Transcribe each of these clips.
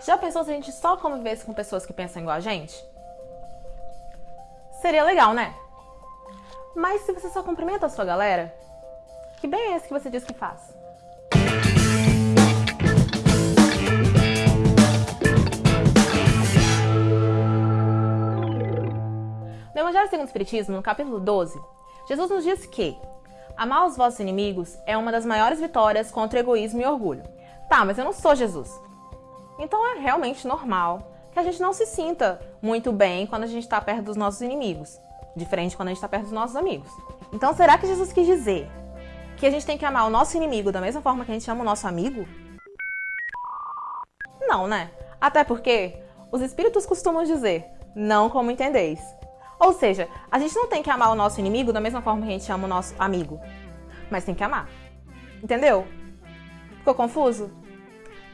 Já pensou se a gente só convivesse com pessoas que pensam igual a gente? Seria legal, né? Mas se você só cumprimenta a sua galera, que bem é esse que você diz que faz? No Evangelho segundo o Espiritismo, no capítulo 12, Jesus nos diz que amar os vossos inimigos é uma das maiores vitórias contra o egoísmo e orgulho. Tá, mas eu não sou Jesus. Então é realmente normal que a gente não se sinta muito bem quando a gente está perto dos nossos inimigos, diferente quando a gente está perto dos nossos amigos. Então será que Jesus quis dizer que a gente tem que amar o nosso inimigo da mesma forma que a gente ama o nosso amigo? Não, né? Até porque os espíritos costumam dizer, não como entendeis. Ou seja, a gente não tem que amar o nosso inimigo da mesma forma que a gente ama o nosso amigo, mas tem que amar. Entendeu? Ficou confuso?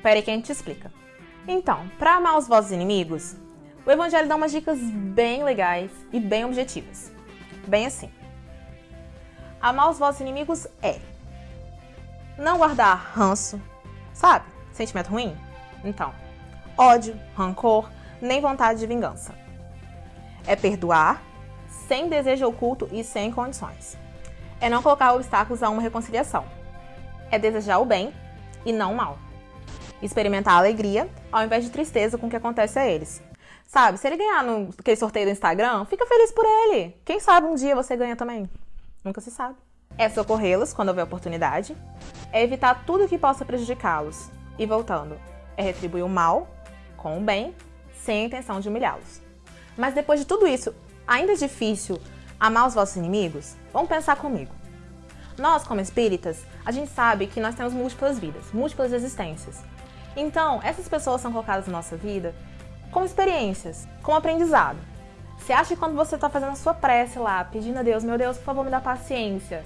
Pera aí que a gente explica. Então, para amar os vossos inimigos, o Evangelho dá umas dicas bem legais e bem objetivas. Bem assim. Amar os vossos inimigos é não guardar ranço, sabe? Sentimento ruim? Então, ódio, rancor, nem vontade de vingança. É perdoar sem desejo oculto e sem condições. É não colocar obstáculos a uma reconciliação. É desejar o bem e não o mal. Experimentar alegria ao invés de tristeza com o que acontece a eles. Sabe, se ele ganhar no aquele sorteio do Instagram, fica feliz por ele. Quem sabe um dia você ganha também. Nunca se sabe. É socorrê-los quando houver oportunidade. É evitar tudo que possa prejudicá-los. E voltando, é retribuir o mal com o bem, sem a intenção de humilhá-los. Mas depois de tudo isso, ainda é difícil amar os vossos inimigos? Vamos pensar comigo. Nós, como espíritas, a gente sabe que nós temos múltiplas vidas, múltiplas existências. Então, essas pessoas são colocadas na nossa vida como experiências, como aprendizado. Você acha que quando você está fazendo a sua prece lá, pedindo a Deus, meu Deus, por favor, me dá paciência,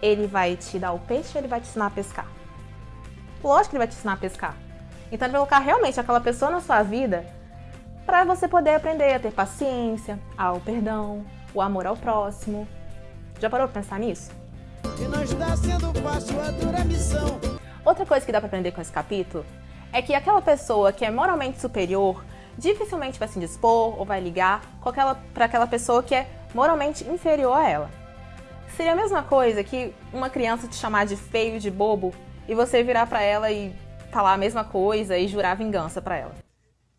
ele vai te dar o peixe ou ele vai te ensinar a pescar? Lógico que ele vai te ensinar a pescar. Então, ele vai colocar realmente aquela pessoa na sua vida para você poder aprender a ter paciência, ao perdão, o amor ao próximo. Já parou para pensar nisso? E não está sendo fácil a dura missão. Outra coisa que dá para aprender com esse capítulo é que aquela pessoa que é moralmente superior dificilmente vai se indispor ou vai ligar para aquela pessoa que é moralmente inferior a ela. Seria a mesma coisa que uma criança te chamar de feio, de bobo, e você virar para ela e falar a mesma coisa e jurar vingança para ela.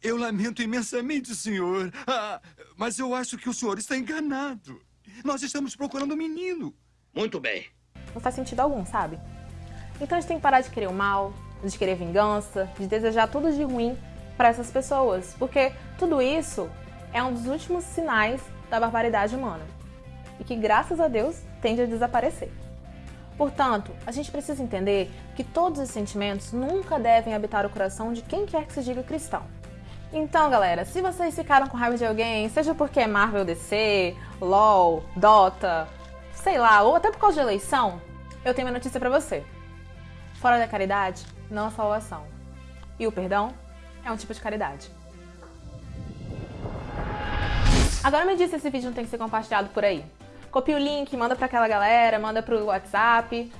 Eu lamento imensamente, senhor. Ah, mas eu acho que o senhor está enganado. Nós estamos procurando um menino. Muito bem. Não faz sentido algum, sabe? Então a gente tem que parar de querer o mal, de querer vingança, de desejar tudo de ruim para essas pessoas, porque tudo isso é um dos últimos sinais da barbaridade humana e que, graças a Deus, tende a desaparecer. Portanto, a gente precisa entender que todos os sentimentos nunca devem habitar o coração de quem quer que se diga cristão. Então, galera, se vocês ficaram com raiva de alguém, seja porque é Marvel DC, LOL, Dota, sei lá, ou até por causa de eleição, eu tenho uma notícia para você. Fora da caridade, não há salvação. E o perdão é um tipo de caridade. Agora me diz se esse vídeo não tem que ser compartilhado por aí. Copia o link, manda pra aquela galera, manda pro WhatsApp.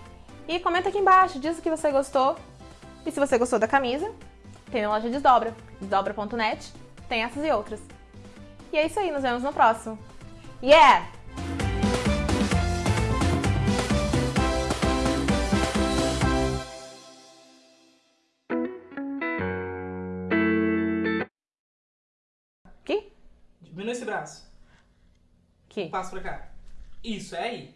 E comenta aqui embaixo, diz o que você gostou. E se você gostou da camisa, tem na loja Desdobra, desdobra.net, tem essas e outras. E é isso aí, nos vemos no próximo. Yeah! Diminui esse braço. Que? Passa pra cá. Isso, é aí.